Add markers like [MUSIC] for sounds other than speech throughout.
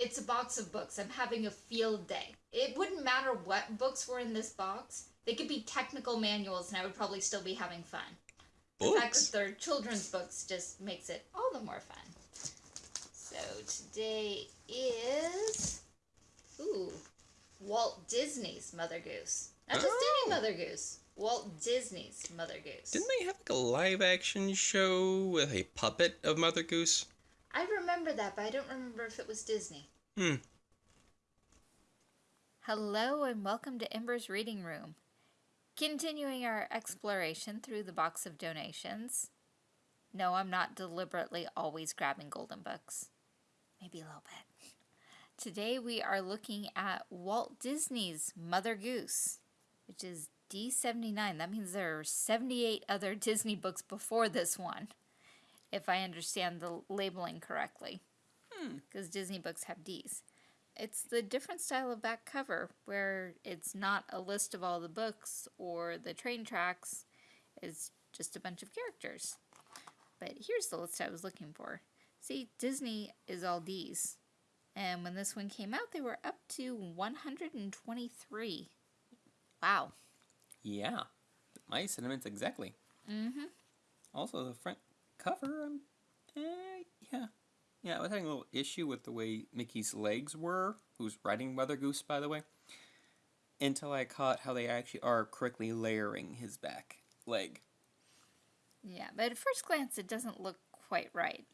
it's a box of books. I'm having a field day. It wouldn't matter what books were in this box. They could be technical manuals, and I would probably still be having fun. The fact Books? that they're children's books just makes it all the more fun. So today is ooh Walt Disney's Mother Goose. Not just Oh. any Mother Goose. Walt Disney's Mother Goose. Didn't they have like a live action show with a puppet of Mother Goose? I remember that, but I don't remember if it was Disney. Hmm. Hello and welcome to Ember's Reading Room. Continuing our exploration through the box of donations. No, I'm not deliberately always grabbing golden books. Maybe a little bit. Today we are looking at Walt Disney's Mother Goose, which is D79. That means there are 78 other Disney books before this one, if I understand the labeling correctly. Because Disney books have Ds. It's the different style of back cover where it's not a list of all the books or the train tracks, it's just a bunch of characters. But here's the list I was looking for. See, Disney is all Ds. And when this one came out, they were up to 123. Wow. Yeah. My sentiments exactly. Mm-hmm. Also, the front cover, um, eh, yeah. Yeah, I was having a little issue with the way Mickey's legs were, who's riding Mother Goose, by the way, until I caught how they actually are correctly layering his back leg. Yeah, but at first glance, it doesn't look quite right.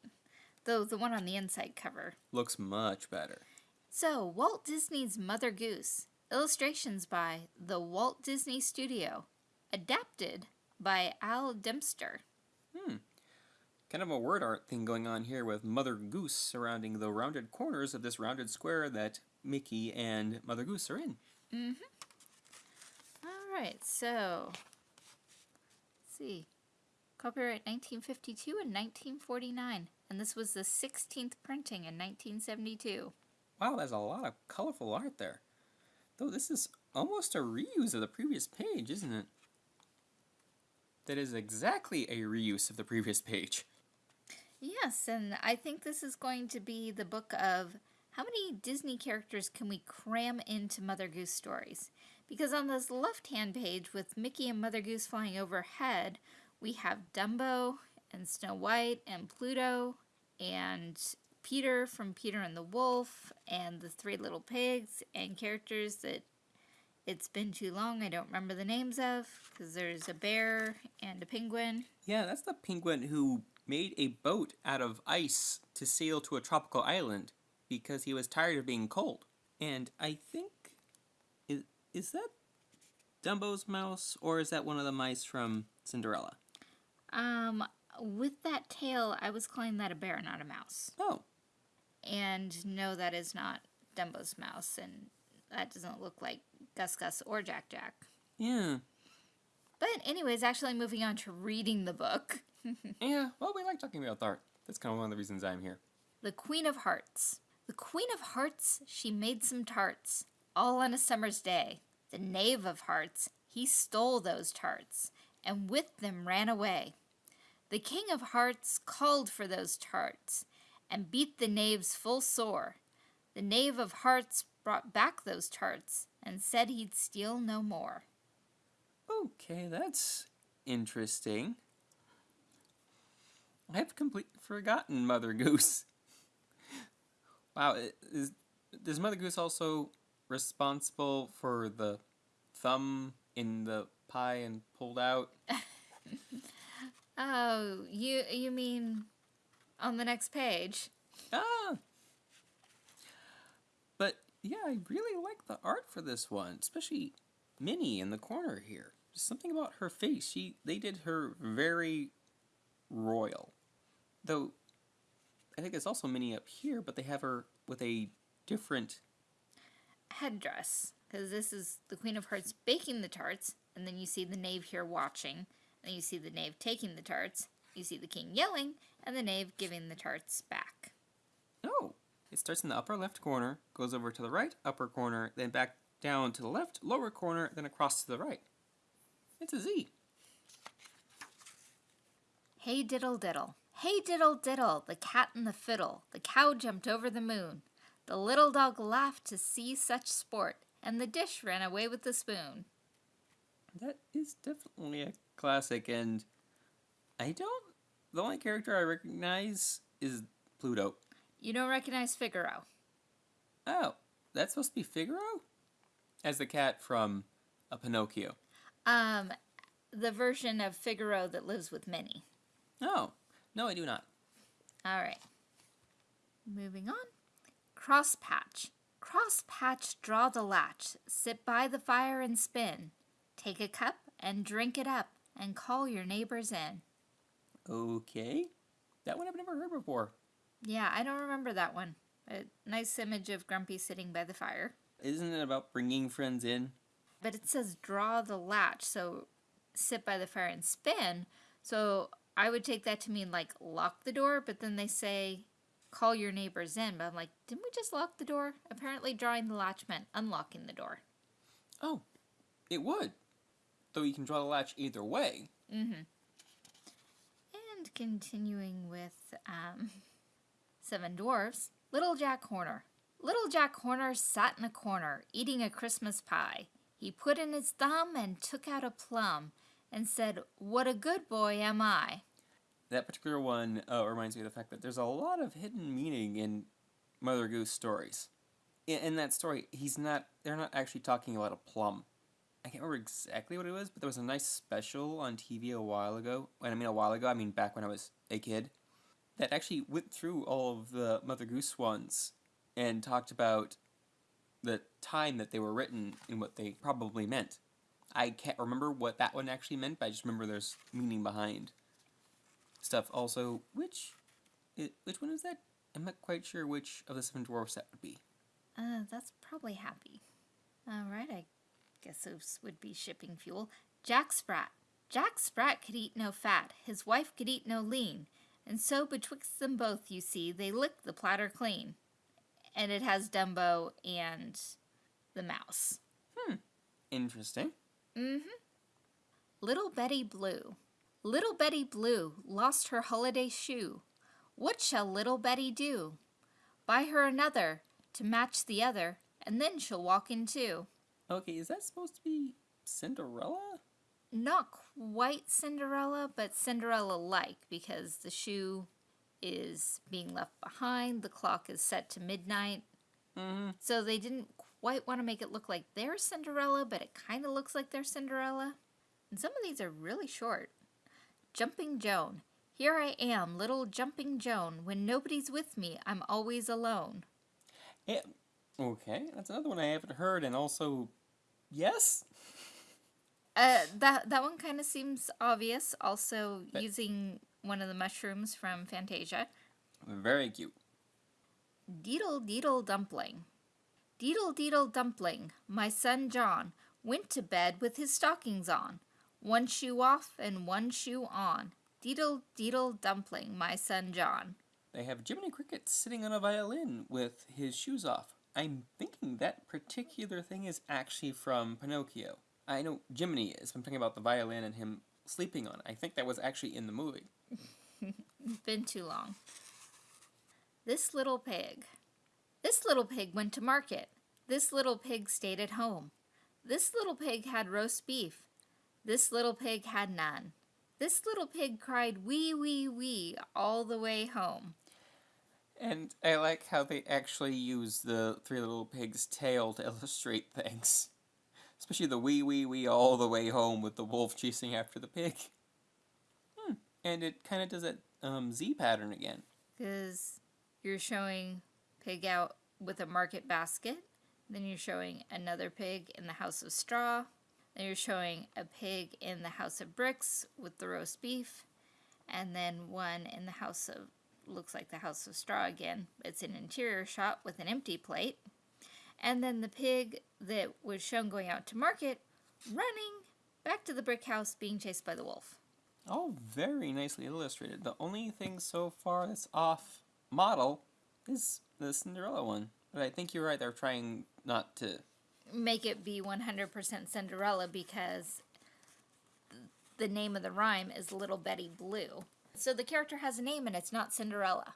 Though the one on the inside cover Looks much better. So, Walt Disney's Mother Goose. Illustrations by the Walt Disney Studio. Adapted by Al Dempster. Kind of a word art thing going on here with Mother Goose surrounding the rounded corners of this rounded square that Mickey and Mother Goose are in. Mm-hmm. Alright, so. Let's see. Copyright 1952 and 1949. And this was the 16th printing in 1972. Wow, there's a lot of colorful art there. Though this is almost a reuse of the previous page, isn't it? That is exactly a reuse of the previous page. Yes, and I think this is going to be the book of how many Disney characters can we cram into Mother Goose stories? Because on this left hand page with Mickey and Mother Goose flying overhead, we have Dumbo and Snow White and Pluto and Peter from Peter and the Wolf and the Three Little Pigs and characters that it's been too long I don't remember the names of because there's a bear and a penguin. Yeah, that's the penguin who made a boat out of ice to sail to a tropical island because he was tired of being cold. And I think is is that Dumbo's mouse or is that one of the mice from Cinderella? Um, with that tail, I was calling that a bear, not a mouse. Oh, And no, that is not Dumbo's mouse, and that doesn't look like Gus Gus or Jack Jack. yeah. But anyways, actually moving on to reading the book. [LAUGHS] Yeah, well, we like talking about art. That's kind of one of the reasons I'm here. The Queen of Hearts. The Queen of Hearts, she made some tarts, all on a summer's day. The Knave of Hearts, he stole those tarts, and with them ran away. The King of Hearts called for those tarts, and beat the knaves full sore. The Knave of Hearts brought back those tarts, and said he'd steal no more. Okay, that's interesting. I've completely forgotten Mother Goose. [LAUGHS] Wow, is is Mother Goose also responsible for the thumb in the pie and pulled out? [LAUGHS] Oh, you you mean on the next page? Ah. But yeah, I really like the art for this one, especially Minnie in the corner here. Something about her face. She they did her very royal. Though I think there's also Minnie up here, but they have her with a different headdress because this is the Queen of Hearts baking the tarts, and then you see the knave here watching, and you see the knave taking the tarts, you see the king yelling, and the knave giving the tarts back. Oh, it starts in the upper left corner, goes over to the right upper corner, then back down to the left lower corner, then across to the right. It's a Z. Hey diddle diddle, hey diddle diddle, the cat and the fiddle, the cow jumped over the moon. The little dog laughed to see such sport, and the dish ran away with the spoon. That is definitely a classic, and I don't. The only character I recognize is Pluto. You don't recognize Figaro. Oh, that's supposed to be Figaro? As the cat from a Pinocchio. Um, the version of Figaro that lives with Minnie. Oh, no, I do not. All right. Moving on. Crosspatch. Crosspatch, draw the latch. Sit by the fire and spin. Take a cup and drink it up, and call your neighbors in. Okay. That one I've never heard before. Yeah, I don't remember that one. A nice image of Grumpy sitting by the fire. Isn't it about bringing friends in? But it says draw the latch, so sit by the fire and spin. So I would take that to mean like lock the door, but then they say call your neighbors in. But I'm like, didn't we just lock the door? Apparently, drawing the latch meant unlocking the door. Oh, it would. Though you can draw the latch either way. Mm-hmm. And continuing with um, [LAUGHS] Seven Dwarfs, Little Jack Horner. Little Jack Horner sat in a corner, eating a Christmas pie. He put in his thumb and took out a plum, and said, What a good boy am I. That particular one uh, reminds me of the fact that there's a lot of hidden meaning in Mother Goose stories. In, in that story, he's not. They're not actually talking about a plum. I can't remember exactly what it was, but there was a nice special on TV a while ago. When I mean a while ago, I mean back when I was a kid. That actually went through all of the Mother Goose ones and talked about the time that they were written and what they probably meant. I can't remember what that one actually meant, but I just remember there's meaning behind stuff. Also, which which one is that? I'm not quite sure which of the seven dwarfs that would be. Uh, that's probably happy. All right, I guess those would be shipping fuel. Jack Sprat. Jack Sprat could eat no fat, his wife could eat no lean, and so betwixt them both, you see, they licked the platter clean. And it has Dumbo and the mouse. Hmm. Interesting. Mm-hmm. Little Betty Blue. Little Betty Blue lost her holiday shoe. What shall little Betty do? Buy her another to match the other, and then she'll walk in two. Okay, is that supposed to be Cinderella? Not quite Cinderella, but Cinderella like because the shoe is being left behind, the clock is set to midnight. Mm-hmm. So they didn't quite want to make it look like they're Cinderella, but it kind of looks like they're Cinderella. And some of these are really short. Jumping Joan. Here I am, little Jumping Joan. When nobody's with me, I'm always alone. Yeah. Okay, that's another one I haven't heard, and also, yes. Uh, that that one kind of seems obvious. Also, But- using one of the mushrooms from Fantasia. Very cute. Deedle deedle dumpling. Deedle deedle dumpling, my son John went to bed with his stockings on, one shoe off and one shoe on. Deedle deedle dumpling, my son John. They have Jiminy Cricket sitting on a violin with his shoes off. I'm thinking that particular thing is actually from Pinocchio. I know Jiminy is. I'm talking about the violin and him sleeping on it. I think that was actually in the movie. [LAUGHS] Been too long. This little pig. This little pig went to market. This little pig stayed at home. This little pig had roast beef. This little pig had none. This little pig cried wee wee wee all the way home. And I like how they actually use the Three Little Pigs' tail to [LAUGHS] illustrate things. Especially the wee wee wee all the way home with the wolf chasing after the pig. And it kind of does that um, Z pattern again. Because you're showing pig out with a market basket. Then you're showing another pig in the house of straw. Then you're showing a pig in the house of bricks with the roast beef. And then one in the house of, looks like the house of straw again. It's an interior shot with an empty plate. And then the pig that was shown going out to market running back to the brick house being chased by the wolf. All very nicely illustrated. The only thing so far that's off model is the Cinderella one. But I think you're right, they're trying not to. make it be 100% Cinderella because the name of the rhyme is Little Betty Blue. So the character has a name and it's not Cinderella.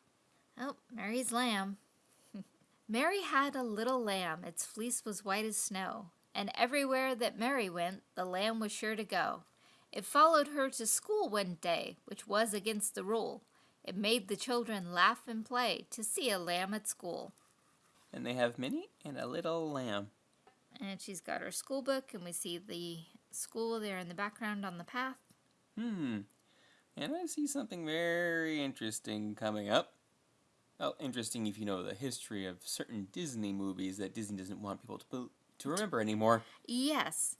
Oh, Mary's Lamb. [LAUGHS] Mary had a little lamb, its fleece was white as snow, and everywhere that Mary went, the lamb was sure to go. It followed her to school one day, which was against the rule. It made the children laugh and play to see a lamb at school. And they have Minnie and a little lamb. And she's got her school book, and we see the school there in the background on the path. Hmm. And I see something very interesting coming up. Well, interesting if you know the history of certain Disney movies that Disney doesn't want people to to remember anymore. Yes.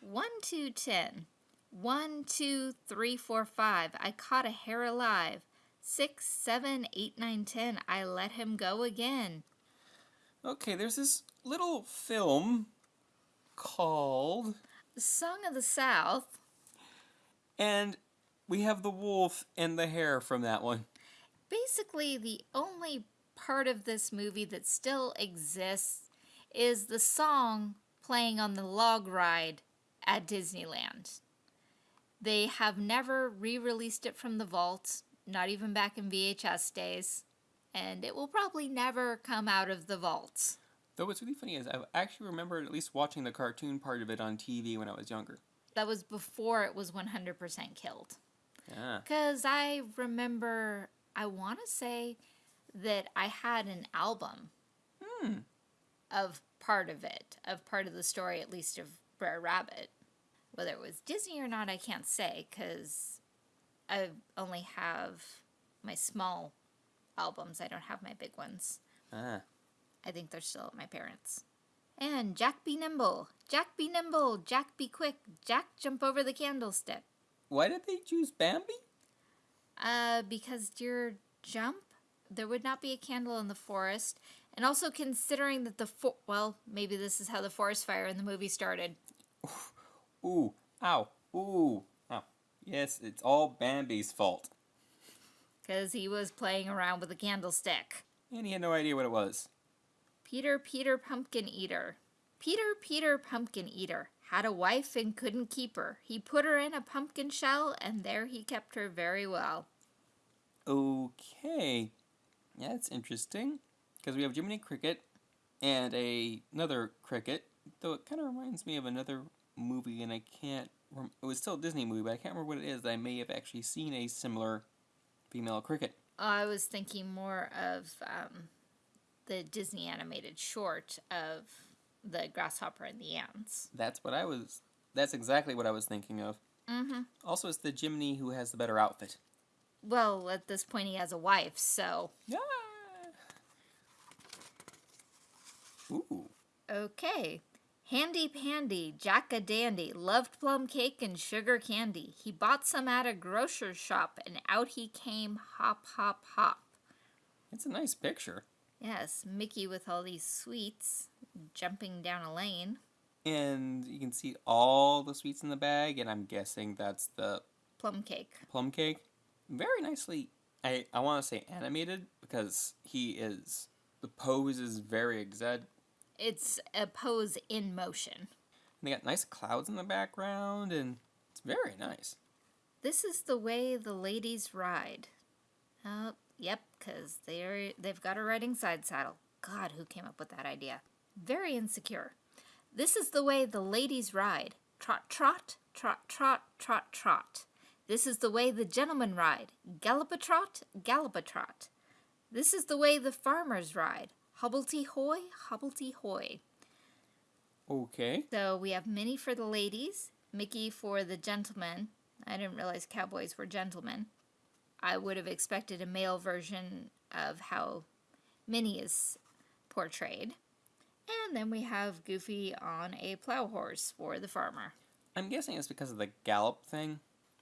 One, two, ten. One, two, three, four, five. I caught a hare alive. Six, seven, eight, nine, ten. I let him go again. Okay, there's this little film called Song of the South. and we have the wolf and the hare from that one. Basically, the only part of this movie that still exists is the song playing on the log ride at Disneyland. They have never re released it from the vault, not even back in VHS days, and it will probably never come out of the vault. Though what's really funny is I actually remember at least watching the cartoon part of it on TV when I was younger. That was before it was 100% killed. Yeah. Because I remember, I want to say that I had an album Hmm. of part of it, of part of the story, at least of Brer Rabbit. Whether it was Disney or not, I can't say because I only have my small albums. I don't have my big ones. Ah. I think they're still at my parents'. And Jack be nimble, Jack be nimble, Jack be quick, Jack jump over the candlestick. Why did they choose Bambi? Uh, because deer jump, there would not be a candle in the forest, and also considering that the fo- well, maybe this is how the forest fire in the movie started. Ooh. Ow. Ooh. Ow. Yes, it's all Bambi's fault. Because he was playing around with a candlestick. And he had no idea what it was. Peter, Peter, pumpkin eater. Peter, Peter, pumpkin eater had a wife and couldn't keep her. He put her in a pumpkin shell, and there he kept her very well. Okay. Yeah, that's interesting. Because we have Jiminy Cricket and a, another cricket, though it kind of reminds me of another movie, and I can't. Rem- it was still a Disney movie, but I can't remember what it is. I may have actually seen a similar female cricket. I was thinking more of um, the Disney animated short of the grasshopper and the ants. That's what I was. That's exactly what I was thinking of. Mm-hmm. Also, it's the Jiminy who has the better outfit. Well, at this point, he has a wife, so Yeah. Ooh. okay. Handy Pandy, Jack a Dandy, loved plum cake and sugar candy. He bought some at a grocer's shop, and out he came, hop, hop, hop. It's a nice picture. Yes, Mickey with all these sweets jumping down a lane. And you can see all the sweets in the bag, and I'm guessing that's the Plum cake. plum cake. Very nicely, I, I want to say animated because he is, the pose is very exact. It's a pose in motion. And they got nice clouds in the background, and it's very nice. This is the way the ladies ride. Oh, yep, because they're they've got a riding side saddle. God, who came up with that idea? Very insecure. This is the way the ladies ride. Trot, trot, trot, trot, trot, trot. This is the way the gentlemen ride. Gallop a trot, gallop a trot. This is the way the farmers ride. Hobblety hoy, hobblety hoy. Okay. So we have Minnie for the ladies, Mickey for the gentlemen. I didn't realize cowboys were gentlemen. I would have expected a male version of how Minnie is portrayed. And then we have Goofy on a plow horse for the farmer. I'm guessing it's because of the gallop thing.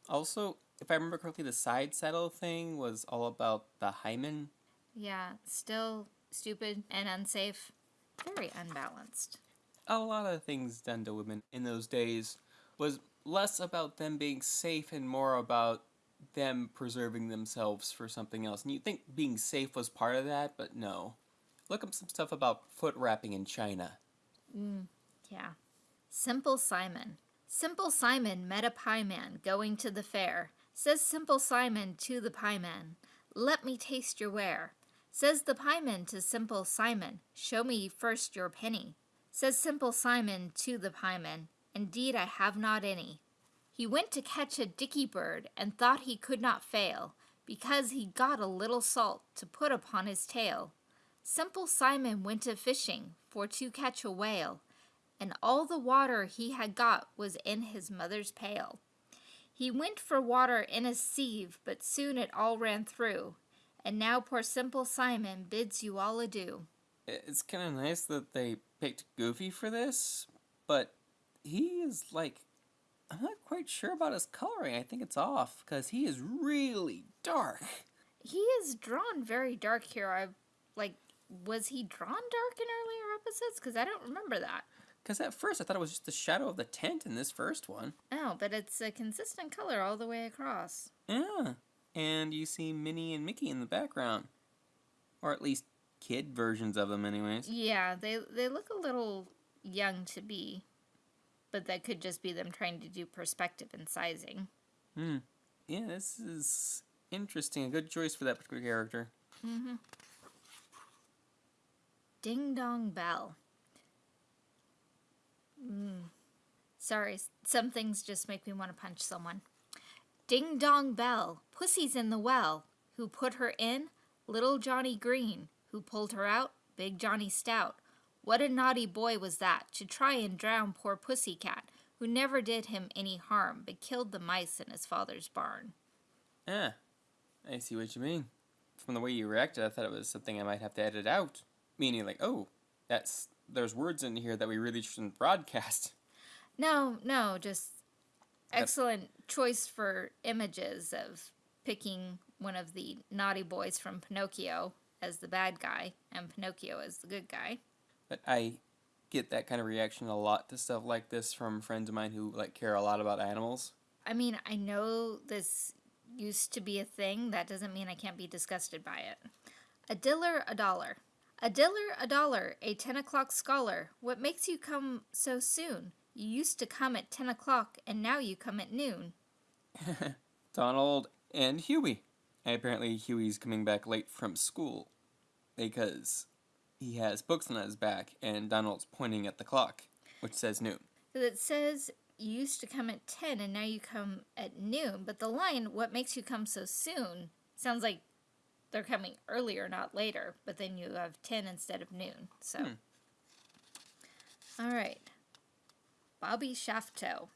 Also, if I remember correctly, the side saddle thing was all about the hymen. Yeah, still stupid and unsafe. Very unbalanced. A lot of things done to women in those days was less about them being safe and more about them preserving themselves for something else. And you think being safe was part of that, but no. Look up some stuff about foot wrapping in China. Mm, Yeah. Simple Simon. Simple Simon met a pie man going to the fair. Says Simple Simon to the pie man, Let me taste your ware. Says the pieman to Simple Simon, Show me first your penny. Says Simple Simon to the pieman, Indeed I have not any. He went to catch a dicky bird, and thought he could not fail, because he got a little salt to put upon his tail. Simple Simon went a fishing for to catch a whale, and all the water he had got was in his mother's pail. He went for water in a sieve, but soon it all ran through, and now poor Simple Simon bids you all adieu. It's kind of nice that they picked Goofy for this, but he is like. I'm not quite sure about his coloring. I think it's off because he is really dark. He is drawn very dark here. I like was he drawn dark in earlier episodes? Because I don't remember that. Because at first I thought it was just the shadow of the tent in this first one. Oh, but it's a consistent color all the way across. Yeah. And you see Minnie and Mickey in the background. Or at least kid versions of them, anyways. Yeah, they they look a little young to be, but that could just be them trying to do perspective and sizing. Hmm. Yeah, this is interesting. A good choice for that particular character. Mm-hmm. Ding dong bell. Mm. Sorry, some things just make me want to punch someone. Ding dong bell, pussy's in the well. Who put her in? Little Johnny Green. Who pulled her out? Big Johnny Stout. What a naughty boy was that, to try and drown poor pussy cat, who never did him any harm, but killed the mice in his father's barn. Ah, I see what you mean. From the way you reacted, I thought it was something I might have to edit out. Meaning, like, oh, that's there's words in here that we really shouldn't broadcast. No, no, just excellent choice for images of picking one of the naughty boys from Pinocchio as the bad guy and Pinocchio as the good guy. But I get that kind of reaction a lot to stuff like this from friends of mine who like care a lot about animals. I mean, I know this used to be a thing. That doesn't mean I can't be disgusted by it. A diller, a dollar. A diller, a dollar, a ten o'clock scholar. What makes you come so soon? You used to come at ten o'clock, and now you come at noon. [LAUGHS] Donald and Huey. And apparently Huey's coming back late from school because he has books on his back and Donald's pointing at the clock, which says noon. It says you used to come at 10 and now you come at noon. But the line, what makes you come so soon, sounds like they're coming earlier, not later. But then you have 10 instead of noon. So. Hmm. All right. Bobby Shafto.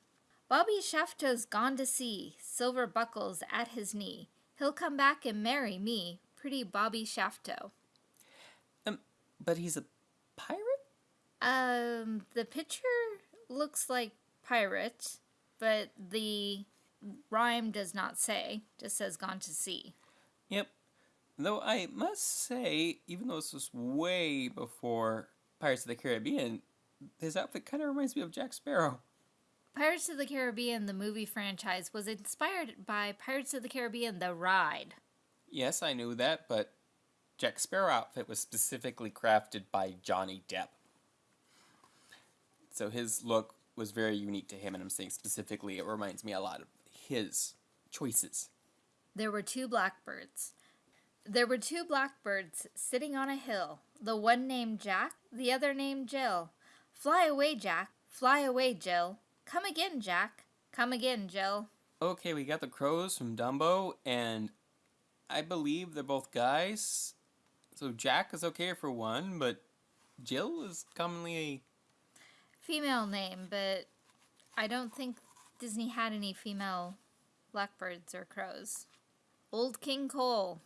Bobby Shafto's gone to sea, silver buckles at his knee. He'll come back and marry me, pretty Bobby Shafto. Um, but he's a pirate? Um, the picture looks like pirate, but the rhyme does not say. Just says gone to sea. Yep. Though I must say, even though this was way before Pirates of the Caribbean, his outfit kind of reminds me of Jack Sparrow. Pirates of the Caribbean, the movie franchise, was inspired by Pirates of the Caribbean, the ride. Yes, I knew that, but Jack Sparrow outfit was specifically crafted by Johnny Depp. So his look was very unique to him, and I'm saying specifically it reminds me a lot of his choices. There were two blackbirds. There were two blackbirds sitting on a hill, the one named Jack, the other named Jill. Fly away, Jack. Fly away, Jill. Come again, Jack. Come again, Jill. Okay, we got the crows from Dumbo, and I believe they're both guys. So Jack is okay for one, but Jill is commonly a Female name, but I don't think Disney had any female blackbirds or crows. Old King Cole.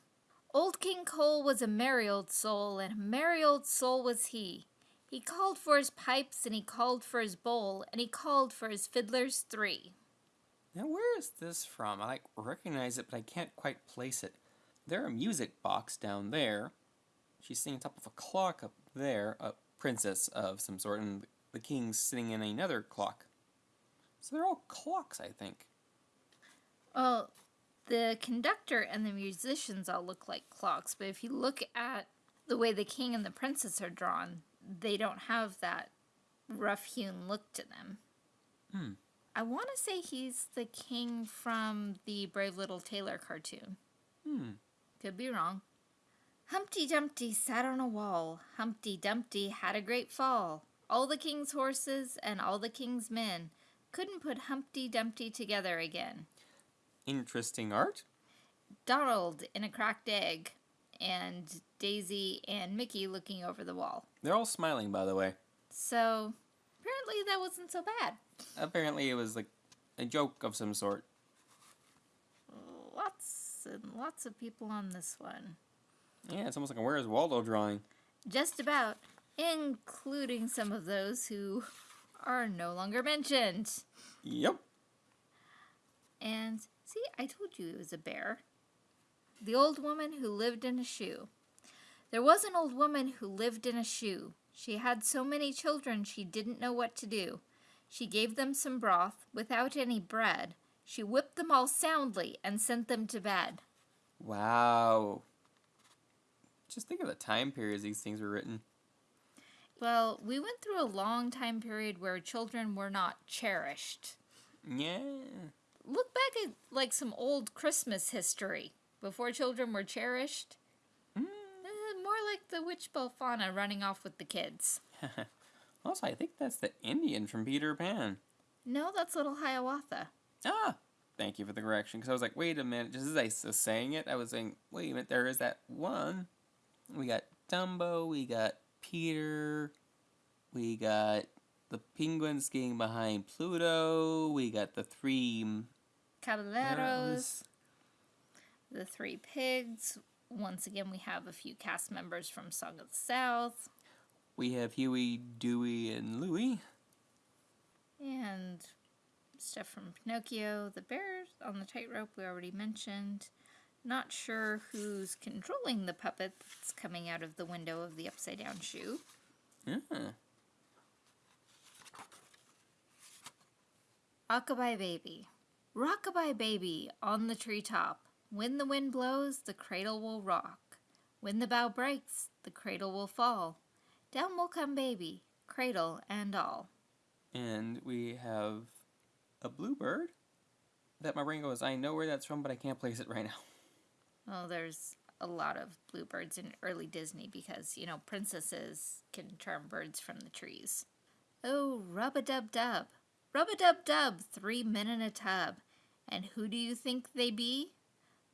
Old King Cole was a merry old soul, and a merry old soul was he. He called for his pipes, and he called for his bowl, and he called for his fiddlers three. Now, where is this from? I like recognize it, but I can't quite place it. There a music box down there. She's sitting on top of a clock up there, a princess of some sort, and the king's sitting in another clock. So they're all clocks, I think. Well, the conductor and the musicians all look like clocks, but if you look at the way the king and the princess are drawn, they don't have that rough hewn look to them. Hmm. I want to say he's the king from the Brave Little Tailor cartoon. Hmm. Could be wrong. Humpty Dumpty sat on a wall. Humpty Dumpty had a great fall. All the king's horses and all the king's men couldn't put Humpty Dumpty together again. Interesting art. Donald in a cracked egg, and Daisy and Mickey looking over the wall. They're all smiling, by the way. So, apparently that wasn't so bad. Apparently, it was like a joke of some sort. Lots and lots of people on this one. Yeah, it's almost like a Where's Waldo drawing. Just about, including some of those who are no longer mentioned. Yep. And see, I told you it was a bear. The old woman who lived in a shoe. There was an old woman who lived in a shoe. She had so many children she didn't know what to do. She gave them some broth without any bread. She whipped them all soundly and sent them to bed. Wow. Just think of the time periods these things were written. Well, we went through a long time period where children were not cherished. Yeah. Look back at like some old Christmas history before children were cherished. Mm. Uh, more like the witch Belfana running off with the kids. [LAUGHS] also, I think that's the Indian from Peter Pan. No, that's little Hiawatha. Ah, thank you for the correction. Because I was like, wait a minute. Just as I was saying it, I was saying, wait a minute. There is that one. We got Dumbo. We got Peter. We got the penguin skiing behind Pluto. We got the three Caballeros. The three pigs. Once again, we have a few cast members from Song of the South. We have Huey, Dewey, and Louie. And stuff from Pinocchio. The bears on the tightrope we already mentioned. Not sure who's controlling the puppet that's coming out of the window of the upside down shoe. Yeah. Rockabye Baby. Rockabye Baby on the treetop. When the wind blows, the cradle will rock. When the bough breaks, the cradle will fall. Down will come baby, cradle and all. And we have a bluebird that my brain goes, I know where that's from, but I can't place it right now. Well, there's a lot of bluebirds in early Disney because, you know, princesses can charm birds from the trees. Oh, rub a dub dub. Rub a dub dub, three men in a tub. And who do you think they be?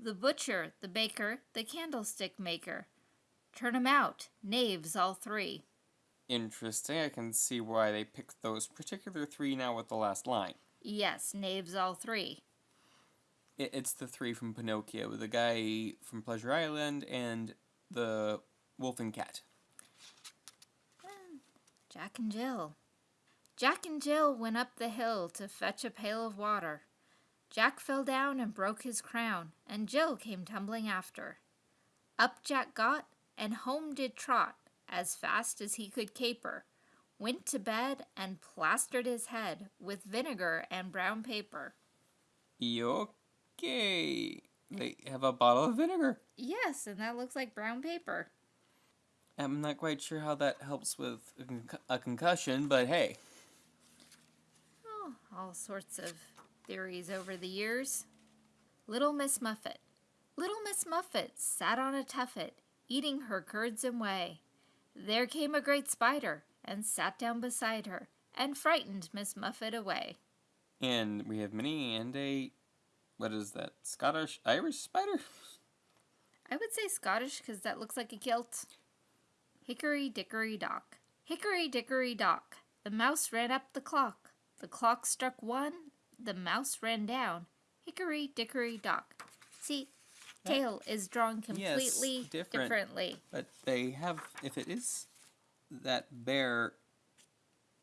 The butcher, the baker, the candlestick maker. Turn 'em out, knaves all three. Interesting. I can see why they picked those particular three now with the last line. Yes, knaves all three. It, it's the three from Pinocchio the guy from Pleasure Island and the wolf and cat. Hmm, Jack and Jill. Jack and Jill went up the hill to fetch a pail of water. Jack fell down and broke his crown, and Jill came tumbling after. Up Jack got, and home did trot, as fast as he could caper, went to bed and plastered his head with vinegar and brown paper. Okay. They have a bottle of vinegar. Yes, and that looks like brown paper. I'm not quite sure how that helps with a, conc- a concussion, but hey. Oh, all sorts of theories over the years. Little Miss Muffet. Little Miss Muffet sat on a tuffet, eating her curds and whey. There came a great spider, and sat down beside her, and frightened Miss Muffet away. And we have Minnie and a. What is that? Scottish Irish spider? I would say Scottish because that looks like a kilt. Hickory dickory dock. Hickory dickory dock. The mouse ran up the clock. The clock struck one. The mouse ran down. Hickory dickory dock. See, tail is drawn completely yes, different. differently. But they have. If it is that bear,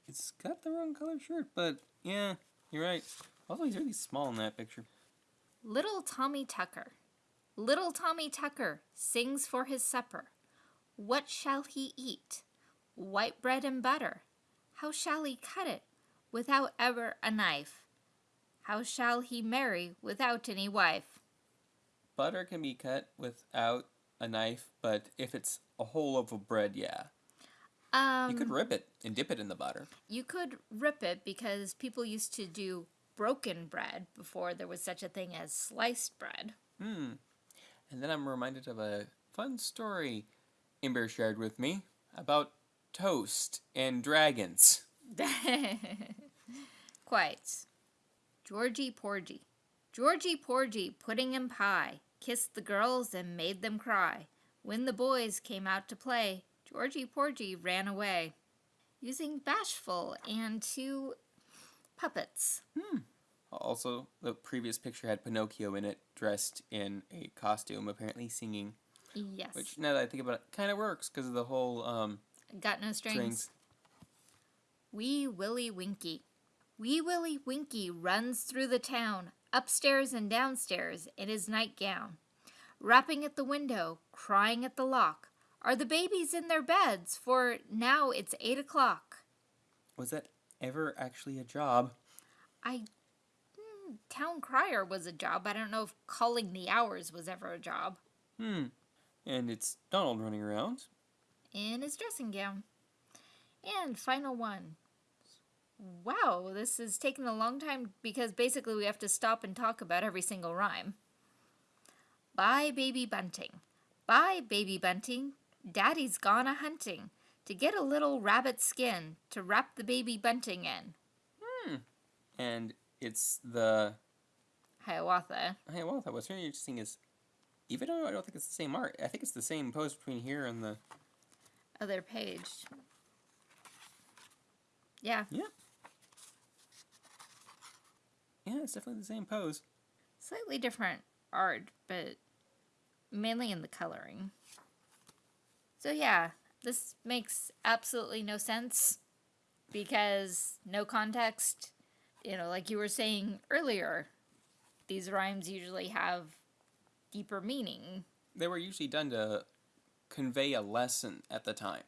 it's got the wrong color shirt, but yeah, you're right. Also, he's really small in that picture. Little Tommy Tucker. Little Tommy Tucker sings for his supper. What shall he eat? White bread and butter. How shall he cut it without ever a knife? How shall he marry without any wife? Butter can be cut without a knife, but if it's a whole loaf of bread, yeah. Um, You could rip it and dip it in the butter. you could rip it because people used to do broken bread before there was such a thing as sliced bread. Hmm. And then I'm reminded of a fun story Ember shared with me about toast and dragons. [LAUGHS] Quite. Georgie Porgy. Georgie Porgy, pudding and pie, kissed the girls and made them cry. When the boys came out to play, Georgie Porgy ran away, using bashful and two puppets. Also, the previous picture had Pinocchio in it, dressed in a costume, apparently singing. Yes. Which, now that I think about it, kind of works because of the whole um, Got no strings. strings. Wee Willie Winky. Wee Willie Winky runs through the town, upstairs and downstairs, in his nightgown. Rapping at the window, crying at the lock. Are the babies in their beds? For now it's eight o'clock. Was that ever actually a job? I. hmm, Town crier was a job. I don't know if calling the hours was ever a job. Hmm. And it's Donald running around. in his dressing gown. And final one. Wow, this is taking a long time because basically we have to stop and talk about every single rhyme. Bye, baby bunting. Bye, baby bunting. Daddy's gone a hunting to get a little rabbit skin to wrap the baby bunting in. Hmm. And it's the. Hiawatha. Hiawatha. what's really interesting is. Even though I don't think it's the same art, I think it's the same pose between here and the. Other page. Yeah, Yeah. Yeah, it's definitely the same pose. slightly different art, but mainly in the coloring. So yeah, this makes absolutely no sense because no context. You know, like you were saying earlier, these rhymes usually have deeper meaning. They were usually done to convey a lesson at the time.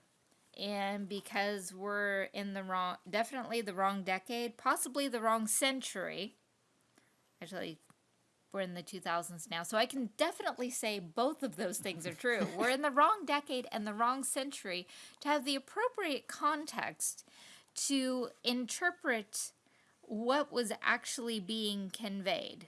And because we're in the wrong, definitely the wrong decade, possibly the wrong century. Actually, we're in the 2000s now, so I can definitely say both of those things are true. [LAUGHS] we're in the wrong decade and the wrong century to have the appropriate context to interpret what was actually being conveyed.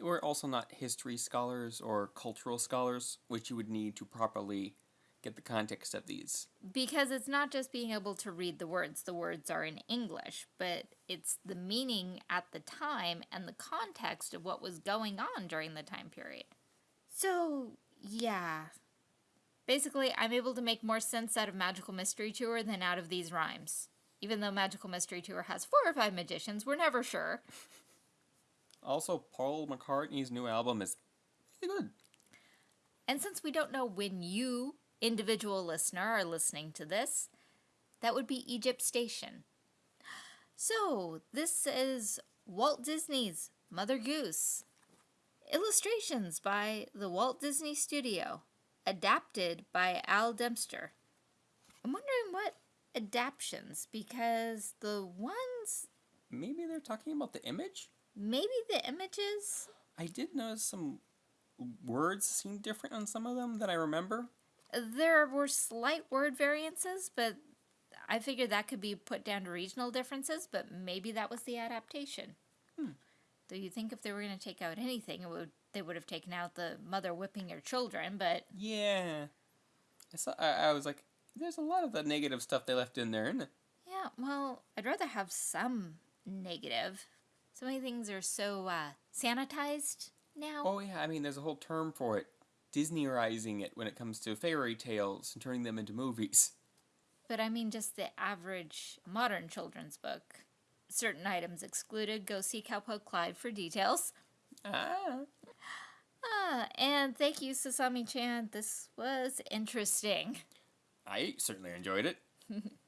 We're also not history scholars or cultural scholars, which you would need to properly get the context of these. Because it's not just being able to read the words, the words are in English, but it's the meaning at the time and the context of what was going on during the time period. So, yeah. Basically, I'm able to make more sense out of Magical Mystery Tour than out of these rhymes. Even though Magical Mystery Tour has four or five magicians, we're never sure. Also, Paul McCartney's new album is really good. And since we don't know when you, individual listener, are listening to this, that would be Egypt Station. So, this is Walt Disney's Mother Goose. Illustrations by the Walt Disney Studio. Adapted by Al Dempster. I'm wondering what adaptions, because the ones, Maybe they're talking about the image? maybe the images, I did notice some words seemed different on some of them that I remember. There were slight word variances, but I figured that could be put down to regional differences, but maybe that was the adaptation. Hmm. Though you think if they were going to take out anything, it would they would have taken out the mother whipping her children, but Yeah. I, saw, I, I was like, there's a lot of the negative stuff they left in there, isn't it? yeah, well, I'd rather have some negative. So many things are so uh, sanitized now. Oh, yeah, I mean, there's a whole term for it. Disneyizing it when it comes to fairy tales and turning them into movies. But I mean, just the average modern children's book. Certain items excluded. Go see Cowpoke Clyde for details. Ah. Ah, and thank you, Sasami chan. This was interesting. I certainly enjoyed it. [LAUGHS]